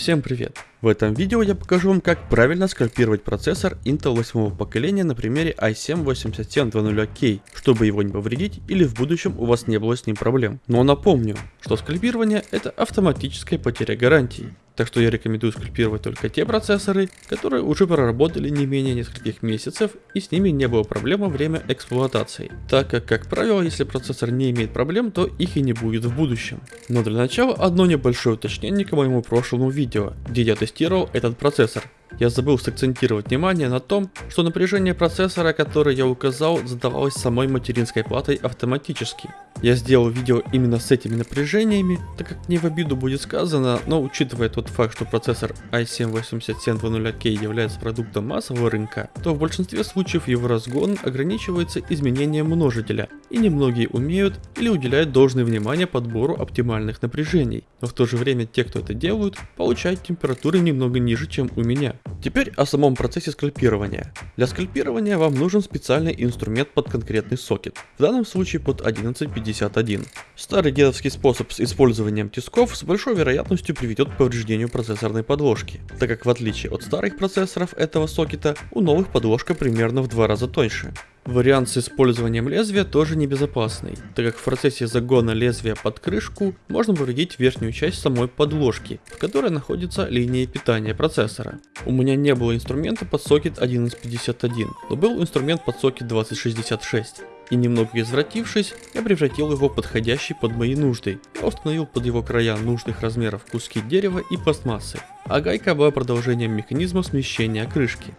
Всем привет! В этом видео я покажу вам как правильно скальпировать процессор Intel 8 поколения на примере i7-8700K, чтобы его не повредить или в будущем у вас не было с ним проблем. Но напомню, что скальпирование это автоматическая потеря гарантии. Так что я рекомендую скальпировать только те процессоры, которые уже проработали не менее нескольких месяцев и с ними не было проблем во время эксплуатации. Так как, как правило, если процессор не имеет проблем, то их и не будет в будущем. Но для начала одно небольшое уточнение к моему прошлому видео, где я тестировал этот процессор. Я забыл сакцентировать внимание на том, что напряжение процессора, которое я указал, задавалось самой материнской платой автоматически. Я сделал видео именно с этими напряжениями, так как не в обиду будет сказано, но учитывая тот факт, что процессор i7-8700K является продуктом массового рынка, то в большинстве случаев его разгон ограничивается изменением множителя, и немногие умеют или уделяют должное внимание подбору оптимальных напряжений, но в то же время те, кто это делают, получают температуры немного ниже, чем у меня. Теперь о самом процессе скальпирования. Для скальпирования вам нужен специальный инструмент под конкретный сокет, в данном случае под 1151. Старый дедовский способ с использованием тисков с большой вероятностью приведет к повреждению процессорной подложки, так как в отличие от старых процессоров этого сокета, у новых подложка примерно в два раза тоньше. Вариант с использованием лезвия тоже небезопасный, так как в процессе загона лезвия под крышку можно повредить верхнюю часть самой подложки, в которой находится линия питания процессора. У меня не было инструмента под сокет 1151, но был инструмент под сокет 2066 и немного извратившись, я превратил его в подходящий под мои нужды. Я установил под его края нужных размеров куски дерева и пластмассы, а гайка была продолжением механизма смещения крышки.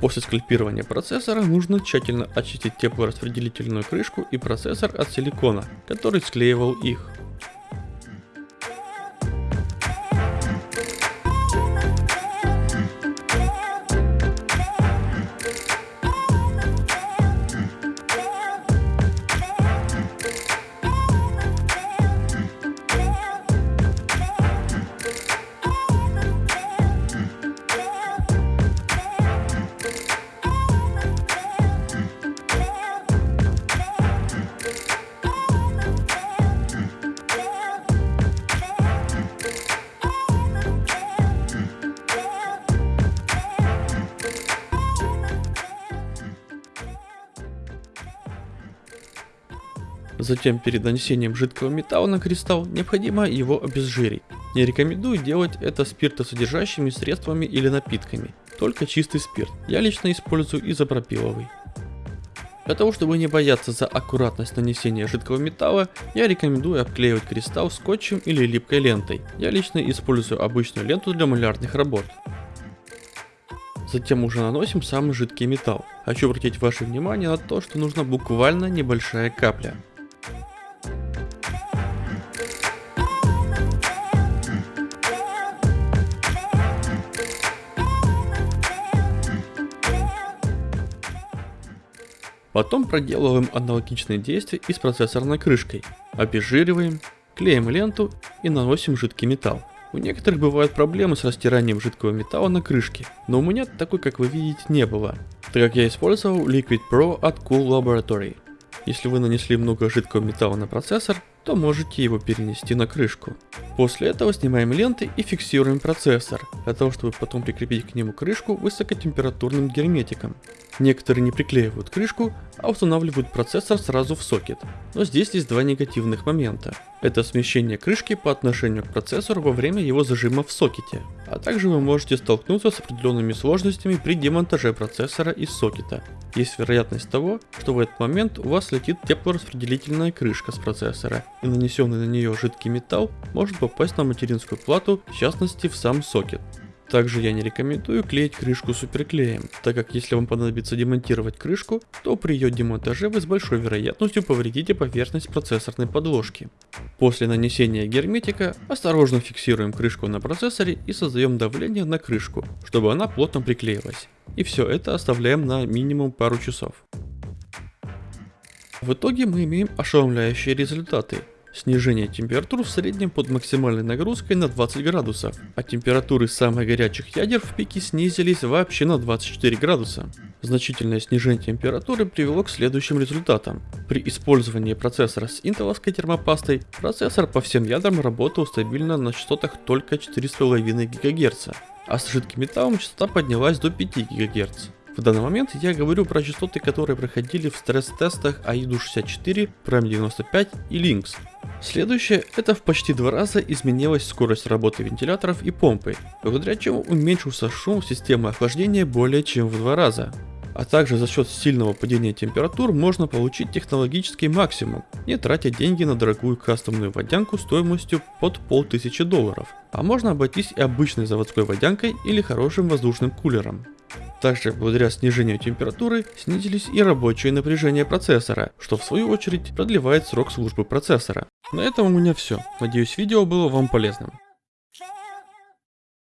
После скальпирования процессора нужно тщательно очистить теплораспределительную крышку и процессор от силикона, который склеивал их. Затем перед нанесением жидкого металла на кристалл необходимо его обезжирить. Не рекомендую делать это спиртосодержащими средствами или напитками, только чистый спирт. Я лично использую изопропиловый. Для того, чтобы не бояться за аккуратность нанесения жидкого металла, я рекомендую обклеивать кристалл скотчем или липкой лентой. Я лично использую обычную ленту для малярных работ. Затем уже наносим самый жидкий металл. Хочу обратить ваше внимание на то, что нужна буквально небольшая капля. Потом проделываем аналогичные действия и с процессорной крышкой. Обезжириваем, клеим ленту и наносим жидкий металл. У некоторых бывают проблемы с растиранием жидкого металла на крышке, но у меня такой, как вы видите, не было, так как я использовал Liquid Pro от Cool Laboratory. Если вы нанесли много жидкого металла на процессор, то можете его перенести на крышку. После этого снимаем ленты и фиксируем процессор, для того чтобы потом прикрепить к нему крышку высокотемпературным герметиком. Некоторые не приклеивают крышку, а устанавливают процессор сразу в сокет. Но здесь есть два негативных момента. Это смещение крышки по отношению к процессору во время его зажима в сокете. А также вы можете столкнуться с определенными сложностями при демонтаже процессора из сокета. Есть вероятность того, что в этот момент у вас летит теплораспределительная крышка с процессора, и нанесенный на нее жидкий металл может попасть на материнскую плату, в частности в сам сокет. Также я не рекомендую клеить крышку суперклеем, так как если вам понадобится демонтировать крышку, то при ее демонтаже вы с большой вероятностью повредите поверхность процессорной подложки. После нанесения герметика осторожно фиксируем крышку на процессоре и создаем давление на крышку, чтобы она плотно приклеилась. И все это оставляем на минимум пару часов. В итоге мы имеем ошеломляющие результаты. Снижение температур в среднем под максимальной нагрузкой на 20 градусов, а температуры самых горячих ядер в пике снизились вообще на 24 градуса. Значительное снижение температуры привело к следующим результатам. При использовании процессора с интеловской термопастой, процессор по всем ядрам работал стабильно на частотах только 4,5 ГГц, а с жидким металлом частота поднялась до 5 ГГц. В данный момент я говорю про частоты, которые проходили в стресс-тестах AIDU64, Prime 95 и Lynx. Следующее, это в почти два раза изменилась скорость работы вентиляторов и помпы, благодаря чему уменьшился шум системы охлаждения более чем в два раза. А также за счет сильного падения температур можно получить технологический максимум, не тратя деньги на дорогую кастомную водянку стоимостью под полтысячи долларов. А можно обойтись и обычной заводской водянкой или хорошим воздушным кулером. Также благодаря снижению температуры снизились и рабочее напряжение процессора, что в свою очередь продлевает срок службы процессора. На этом у меня все. Надеюсь видео было вам полезным.